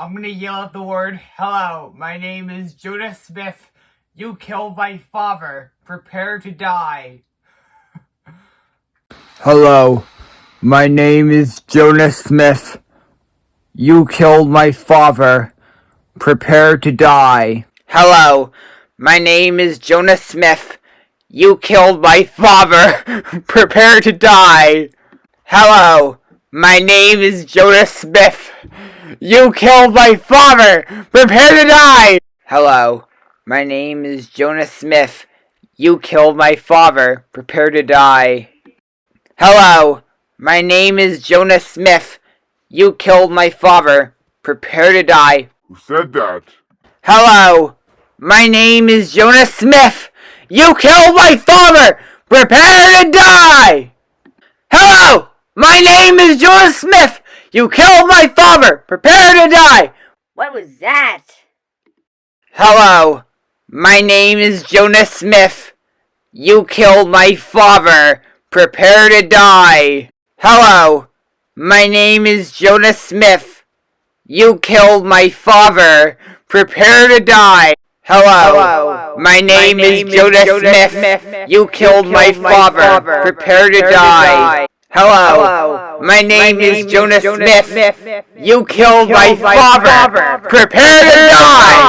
I'm gonna yell out the word hello. My name is Jonah Smith. You killed my father. Prepare to die. Hello. My name is Jonah Smith. You killed my father. Prepare to die. Hello. My name is Jonah Smith. You killed my father. Prepare to die. Hello. My name is Jonas Smith. You killed my father! Prepare to die! Hello. My name is Jonas Smith. You killed my father. Prepare to die. Hello. My name is Jonas Smith. You killed my father. Prepare to die. Who said that? Hello. My name is Jonah Smith. You killed my father. Prepare to die. Hello. My name is Jonah Smith. You killed my father! Prepare to die! What was that? Hello. My name is Jonas Smith. You killed my father. Prepare to die. Hello. My name is Jonas Smith. You killed my father. Prepare to die. Hello. Hello. My, name my name, is, Jonah, Smith. Smith. You killed, you killed my, my father. father. Prepare, Prepare to, die. to die. Hello. Hello. My name, My name is Jonas, Jonas Smith. Smith. You killed, you killed my, my father. father. Prepare to die.